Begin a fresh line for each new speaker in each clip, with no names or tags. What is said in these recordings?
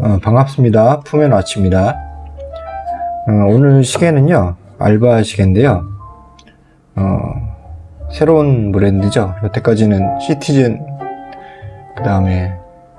어, 반갑습니다. 푸면 아치입니다. 어, 오늘 시계는요, 알바 시계인데요. 어, 새로운 브랜드죠. 여태까지는 시티즌, 그 다음에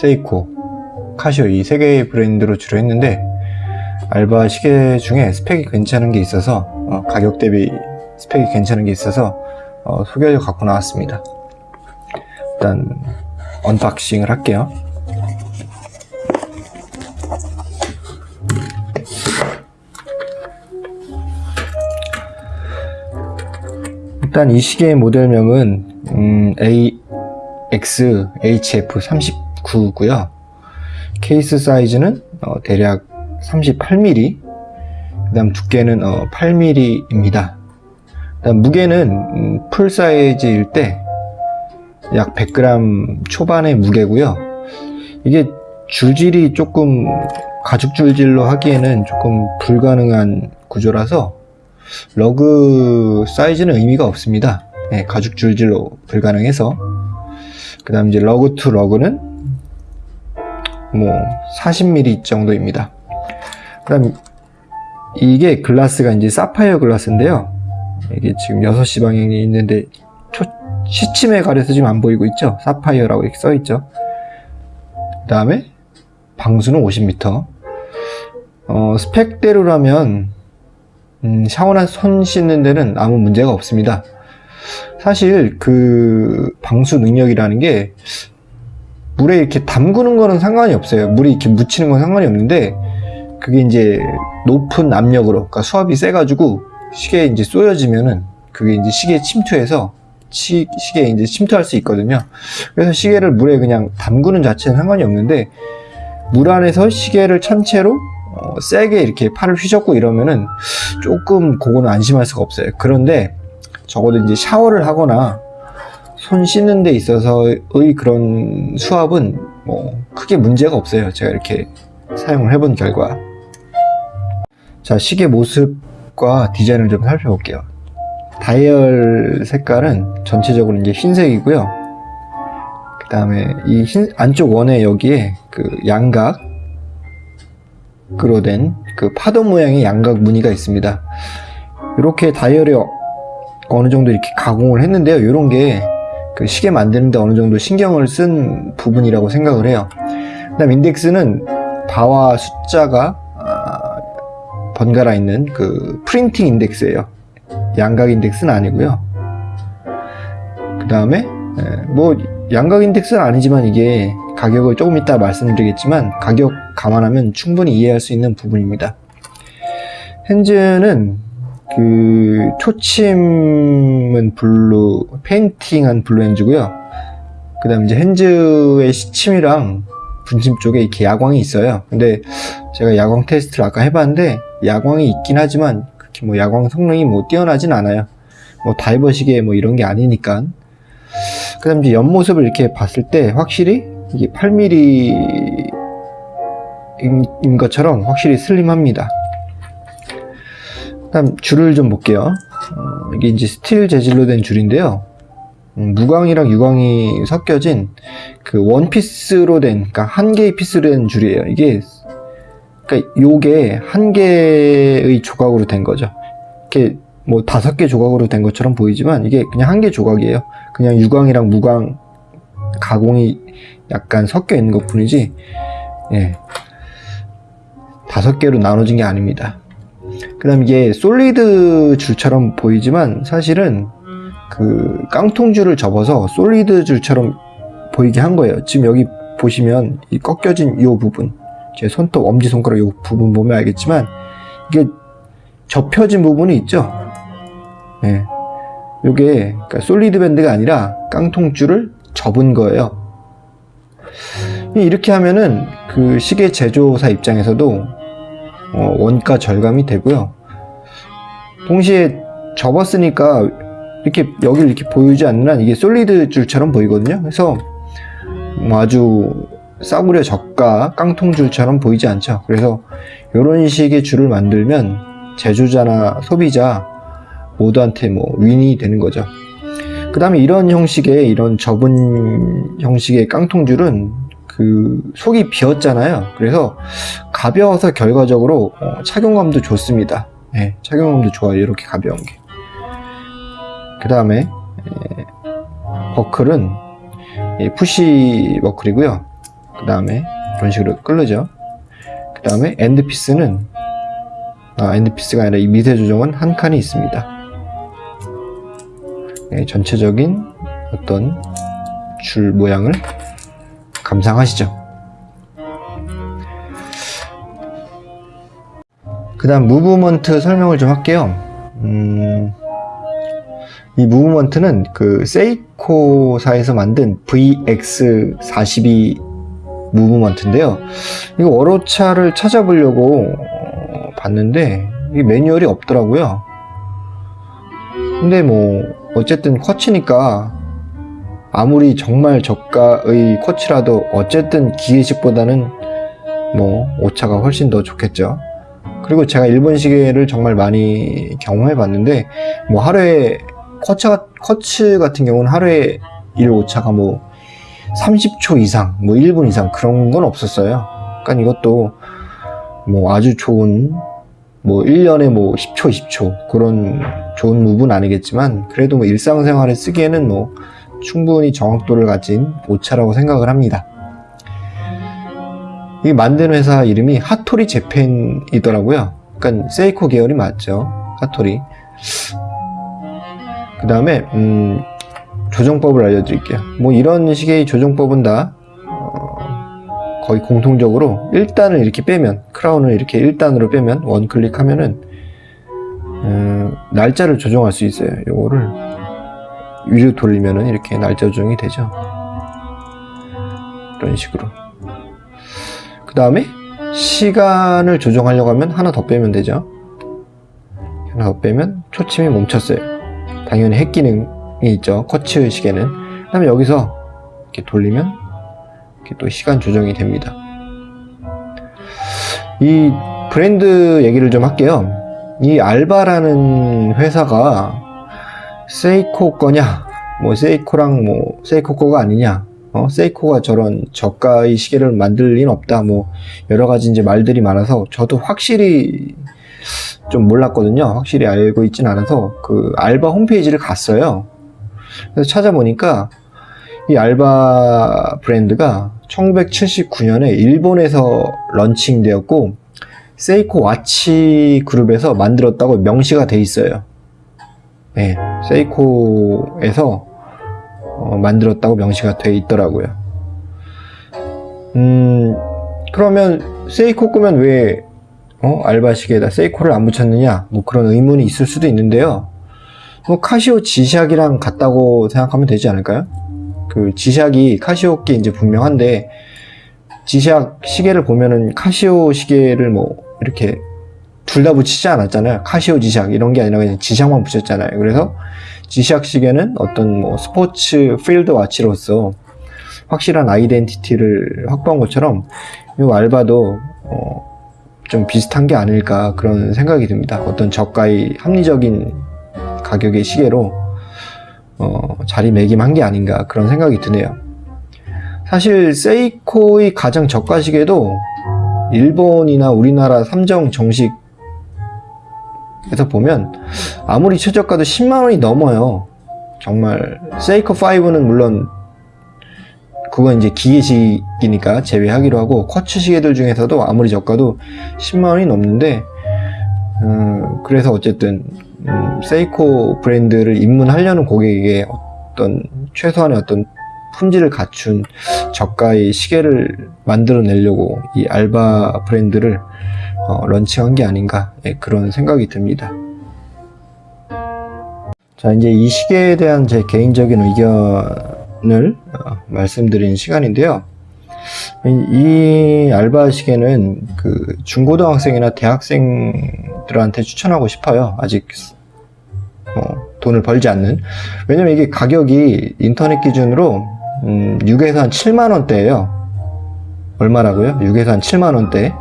세이코, 카시오 이 세 개의 브랜드로 주로 했는데, 알바 시계 중에 스펙이 괜찮은 게 있어서, 어, 가격 대비 스펙이 괜찮은 게 있어서, 어, 소개를 갖고 나왔습니다. 일단, unboxing을 할게요. 일단 이 시계의 모델명은 음, AXHF39고요. 케이스 사이즈는 어, 대략 38mm, 그 다음 두께는 어, 8mm입니다. 그다음 무게는 음, full size일 때 약 100g 초반의 무게고요. 이게 줄질이 조금 가죽 줄질로 하기에는 조금 불가능한 구조라서 lug size는 의미가 없습니다. 네, 가죽 줄질로 불가능해서 그 다음 이제 lug to lug는 뭐 40mm 정도입니다. 그 다음 이게 글라스가 이제 사파이어 글라스인데요. 이게 지금 6시 방향이 있는데 초, 시침에 가려서 지금 안 보이고 있죠? 사파이어라고 이렇게 써 있죠. 그 다음에 방수는 50m. 어, 스펙대로라면 음, 샤워나 손 씻는 데는 아무 문제가 없습니다. 사실 그 방수 능력이라는 게 물에 이렇게 담그는 거는 상관이 없어요. 물이 이렇게 묻히는 건 상관이 없는데 그게 이제 높은 압력으로 그러니까 수압이 세 가지고 시계에 이제 쏘여지면은 그게 이제 시계에 침투해서 시, 시계에 이제 침투할 수 있거든요. 그래서 시계를 물에 그냥 담그는 자체는 상관이 없는데 물 안에서 시계를 천체로 어, 세게 이렇게 팔을 휘젓고 이러면은 조금 그거는 안심할 수가 없어요. 그런데 적어도 이제 샤워를 하거나 손 씻는 데 있어서의 그런 수압은 뭐 크게 문제가 없어요. 제가 이렇게 사용을 해본 결과. 자, 시계 모습과 디자인을 좀 살펴볼게요. 다이얼 색깔은 전체적으로 이제 흰색이고요. 그 다음에 이 흰, 안쪽 원에 여기에 그 양각, 으로 된 그 파도 모양의 양각 무늬가 있습니다. 이렇게 다이얼에 어- 어느 정도 이렇게 가공을 했는데요. 이런 게 그 시계 만드는데 어느 정도 신경을 쓴 부분이라고 생각을 해요. 그 다음 인덱스는 바와 숫자가 아, 번갈아 있는 그 프린팅 인덱스예요. 양각 인덱스는 아니고요. 그 다음에 뭐 양각 인덱스는 아니지만 이게 가격을 조금 이따 말씀드리겠지만 가격 감안하면 충분히 이해할 수 있는 부분입니다. hands는 그 초침은 blue, 페인팅한 blue hands고요. 그 다음 이제 hands의 시침이랑 분침 쪽에 이렇게 야광이 있어요. 근데 제가 야광 테스트를 아까 해봤는데 야광이 있긴 하지만 그렇게 뭐 야광 성능이 뭐 뛰어나진 않아요. 뭐 다이버 시계 뭐 이런 게 아니니까. 그 다음 이제 옆모습을 이렇게 봤을 때 확실히 이게 8mm 인 것처럼 확실히 슬림합니다. 다음 줄을 좀 볼게요. 어, 이게 이제 스틸 재질로 된 줄인데요. 음, 무광이랑 유광이 섞여진 그 one piece로 된, 그러니까 한 개의 piece로 된 줄이에요. 이게 그러니까 요게 한 개의 조각으로 된 거죠. 이렇게 뭐 다섯 개 조각으로 된 것처럼 보이지만 이게 그냥 한 개 조각이에요. 그냥 유광이랑 무광 가공이 약간 섞여 있는 것 뿐이지, 예. 다섯 개로 나눠진 게 아닙니다. 그 다음 이게 솔리드 줄처럼 보이지만 사실은 그 깡통 줄을 접어서 솔리드 줄처럼 보이게 한 거예요. 지금 여기 보시면 이 꺾여진 이 부분, 제 손톱, 엄지손가락 이 부분 보면 알겠지만 이게 접혀진 부분이 있죠. 예. 요게 그러니까 솔리드 밴드가 아니라 깡통 줄을 접은 거예요. 이렇게 하면은 그 시계 제조사 입장에서도 어, 원가 절감이 되고요. 동시에 접었으니까 이렇게 여기를 이렇게 보이지 않는 한 이게 솔리드 줄처럼 보이거든요. 그래서 뭐 아주 싸구려 저가 깡통 줄처럼 보이지 않죠. 그래서 이런 식의 줄을 만들면 제조자나 소비자 모두한테 뭐 윈이 되는 거죠. 그 다음에 이런 형식의 이런 접은 형식의 깡통줄은 그그 속이 비었잖아요. 그래서 가벼워서 결과적으로 어, 착용감도 좋습니다. 예, 착용감도 좋아요. 이렇게 가벼운 게. 그 다음에 버클은 이 푸시 버클이고요. 그 다음에 이런 식으로 끌르죠. 그 다음에 end piece는 아, end piece가 아니라 이 미세 조정은 한 칸이 있습니다. 예, 전체적인 어떤 줄 모양을 감상하시죠. 그 다음 movement 설명을 좀 할게요. 음, 이 movement는 그 세이코사에서 만든 VX42 무브먼트인데요. 이거 월호차를 찾아보려고 어, 봤는데 이 매뉴얼이 없더라고요. 근데 뭐 어쨌든 쿼츠니까 아무리 정말 저가의 쿼츠라도 어쨌든 기계식보다는 뭐 오차가 훨씬 더 좋겠죠. 그리고 제가 일본 시계를 정말 많이 경험해 봤는데 뭐 하루에 쿼츠, 쿼츠 같은 경우는 하루에 일 오차가 뭐 30초 이상, 뭐 1분 이상 그런 건 없었어요. 그러니까 이것도 뭐 아주 좋은 뭐 1년에 뭐 10초, 20초 그런 좋은 무브는 아니겠지만 그래도 뭐 일상생활에 쓰기에는 뭐 충분히 정확도를 가진 오차라고 생각을 합니다. 이 만든 회사 이름이 하토리 재팬이더라고요. 그러니까 세이코 계열이 맞죠. 하토리. 그 다음에 음, 조정법을 알려드릴게요. 뭐 이런 식의 조정법은 다 어, 거의 공통적으로 1단을 이렇게 빼면 크라운을 이렇게 1단으로 빼면 원클릭 하면은 음, 날짜를 조정할 수 있어요. 요거를 위로 돌리면은 이렇게 날짜 조정이 되죠. 이런 식으로. 그 다음에 시간을 조정하려고 하면 하나 더 빼면 되죠. 하나 더 빼면 초침이 멈췄어요. 당연히 핵 기능이 있죠. 쿼츠 시계는. 그 다음에 여기서 이렇게 돌리면 이렇게 또 시간 조정이 됩니다. 이 브랜드 얘기를 좀 할게요. 이 알바라는 회사가 세이코 거냐, 뭐 세이코랑 뭐 세이코 거가 아니냐, 어, 세이코가 저런 저가의 시계를 만들 리는 없다, 뭐 여러 가지 이제 말들이 많아서 저도 확실히 좀 몰랐거든요. 확실히 알고 있진 않아서 그 알바 홈페이지를 갔어요. 그래서 찾아보니까 이 알바 브랜드가 1979년에 일본에서 런칭되었고 세이코 와치 그룹에서 만들었다고 명시가 돼 있어요. 네, 세이코에서 어, 만들었다고 명시가 돼 있더라고요. 음, 그러면 세이코 거면 왜 어, 알바시계에다 세이코를 안 붙였느냐? 뭐 그런 의문이 있을 수도 있는데요. 뭐 카시오 지샥이랑 같다고 생각하면 되지 않을까요? 그 지샥이 카시오 게 이제 분명한데 지샥 시계를 보면은 카시오 시계를 뭐 이렇게 둘 다 붙이지 않았잖아요. 카시오 지샥 이런 게 아니라 그냥 지샥만 붙였잖아요. 그래서 지샥 시계는 어떤 뭐 스포츠 field watch로서 확실한 아이덴티티를 확보한 것처럼 이 알바도 어, 좀 비슷한 게 아닐까 그런 생각이 듭니다. 어떤 저가의 합리적인 가격의 시계로 어, 자리매김한 게 아닌가 그런 생각이 드네요. 사실 세이코의 가장 저가 시계도 일본이나 우리나라 삼정 정식 에서 보면 아무리 최저가도 10만 원이 넘어요. 정말 세이코 5는 물론 그건 이제 기계식이니까 제외하기로 하고 쿼츠 시계들 중에서도 아무리 저가도 10만 원이 넘는데 음, 그래서 어쨌든 음, 세이코 브랜드를 입문하려는 고객에게 어떤 최소한의 어떤 품질을 갖춘 저가의 시계를 만들어 내려고 이 알바 브랜드를 어, 런칭한 게 아닌가 예, 그런 생각이 듭니다. 자 이제 이 시계에 대한 제 개인적인 의견을 어, 말씀드리는 시간인데요. 이, 이 알바 시계는 그 중고등학생이나 대학생들한테 추천하고 싶어요. 아직 어, 돈을 벌지 않는. 왜냐면 이게 가격이 인터넷 기준으로 음, 6에서 한 7만 원대예요. 얼마라고요? 6에서 한 7만 원대.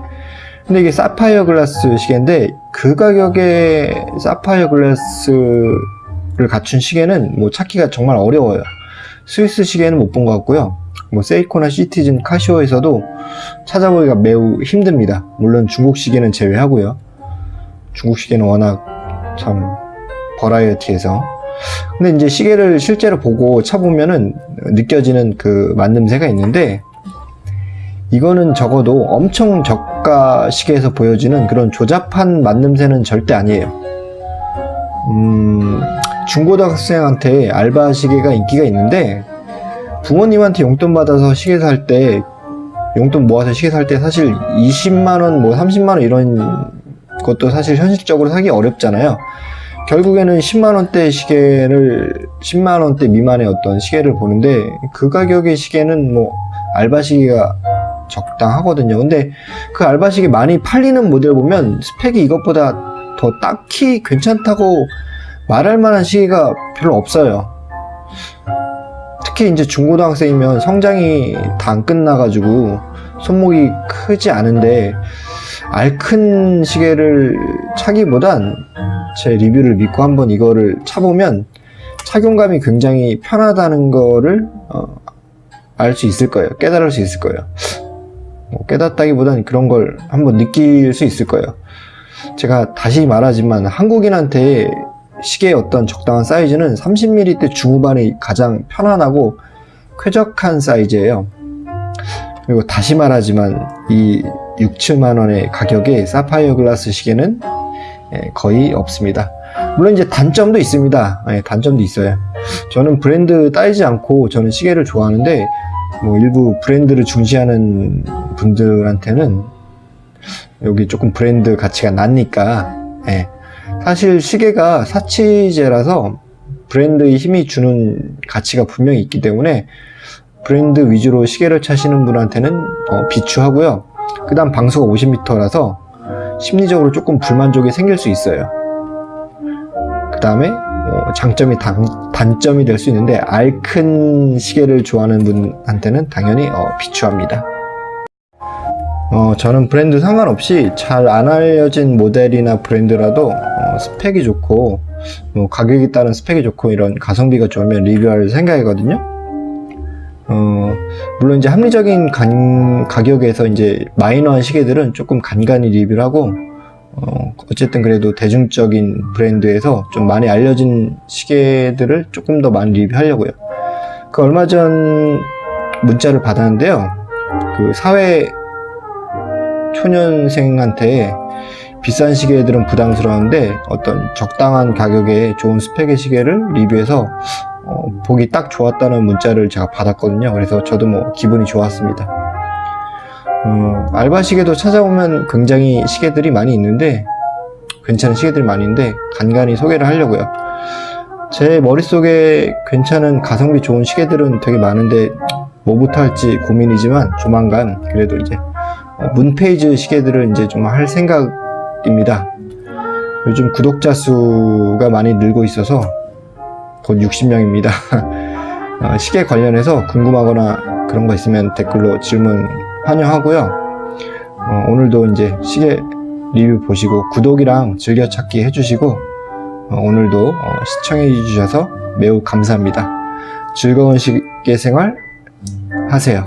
근데 이게 사파이어 글라스 시계인데 그 가격에 사파이어 글라스를 갖춘 시계는 뭐 찾기가 정말 어려워요. 스위스 시계는 못 본 것 같고요. 뭐 세이코나 시티즌, 카시오에서도 찾아보기가 매우 힘듭니다. 물론 중국 시계는 제외하고요. 중국 시계는 워낙 참 버라이어티해서 근데 이제 시계를 실제로 보고 차보면은 느껴지는 그 만듦새가 있는데 이거는 적어도 엄청 저가 시계에서 보여지는 그런 조잡한 만듦새는 절대 아니에요. 음, 중고등학생한테 알바 시계가 인기가 있는데 부모님한테 용돈 받아서 시계 살 때 용돈 모아서 시계 살 때 사실 20만 원, 뭐 30만 원 이런 것도 사실 현실적으로 사기 어렵잖아요. 결국에는 10만 원대 시계를 10만 원대 미만의 어떤 시계를 보는데 그 가격의 시계는 뭐 알바 시계가 적당하거든요. 근데 그 알바 시계 많이 팔리는 모델 보면 스펙이 이것보다 더 딱히 괜찮다고 말할 만한 시계가 별로 없어요. 특히 이제 중고등학생이면 성장이 다 안 끝나가지고 손목이 크지 않은데 알큰 시계를 차기보단 제 리뷰를 믿고 한번 이거를 차보면 착용감이 굉장히 편하다는 거를 어, 알 수 있을 거예요. 깨달을 수 있을 거예요. 뭐 깨닫다기보단 그런 걸 한번 느낄 수 있을 거예요. 제가 다시 말하지만 한국인한테 시계의 어떤 적당한 사이즈는 30mm 중후반이 가장 편안하고 쾌적한 사이즈예요. 그리고 다시 말하지만 이 6, 7만 원의 가격에 사파이어 글라스 시계는 예, 거의 없습니다. 물론 이제 단점도 있습니다. 예, 단점도 있어요. 저는 브랜드 따지지 않고 저는 시계를 좋아하는데 뭐 일부 브랜드를 중시하는 분들한테는 여기 조금 브랜드 가치가 낮니까 예. 사실 시계가 사치제라서 브랜드의 힘이 주는 가치가 분명히 있기 때문에 브랜드 위주로 시계를 차시는 분한테는 어, 비추하고요. 그 다음 방수가 50m라서 심리적으로 조금 불만족이 생길 수 있어요. 그 다음에 어, 장점이 단, 단점이 될 수 있는데 알큰 시계를 좋아하는 분한테는 당연히 어, 비추합니다. 어, 저는 브랜드 상관없이 잘 안 알려진 모델이나 브랜드라도 어, 스펙이 좋고 뭐 가격에 따른 스펙이 좋고 이런 가성비가 좋으면 리뷰할 생각이거든요. 어, 물론 이제 합리적인 간- 가격에서 이제 마이너한 시계들은 조금 간간히 리뷰를 하고 어, 어쨌든 그래도 대중적인 브랜드에서 좀 많이 알려진 시계들을 조금 더 많이 리뷰하려고요. 그 얼마 전 문자를 받았는데요. 그 사회 초년생한테 비싼 시계들은 부담스러운데 어떤 적당한 가격에 좋은 스펙의 시계를 리뷰해서 어, 보기 딱 좋았다는 문자를 제가 받았거든요. 그래서 저도 뭐 기분이 좋았습니다. 어, 알바 시계도 찾아보면 굉장히 시계들이 많이 있는데 괜찮은 시계들이 많이 있는데 간간히 소개를 하려고요. 제 머릿속에 괜찮은 가성비 좋은 시계들은 되게 많은데 뭐부터 할지 고민이지만 조만간 그래도 이제 어, 문페이지 시계들을 이제 좀 할 생각입니다. 요즘 구독자 수가 많이 늘고 있어서 곧 60명입니다. 어, 시계 관련해서 궁금하거나 그런 거 있으면 댓글로 질문 환영하고요. 어, 오늘도 이제 시계 리뷰 보시고 구독이랑 즐겨찾기 해주시고 어, 오늘도 어, 시청해 주셔서 매우 감사합니다. 즐거운 시계 생활 하세요.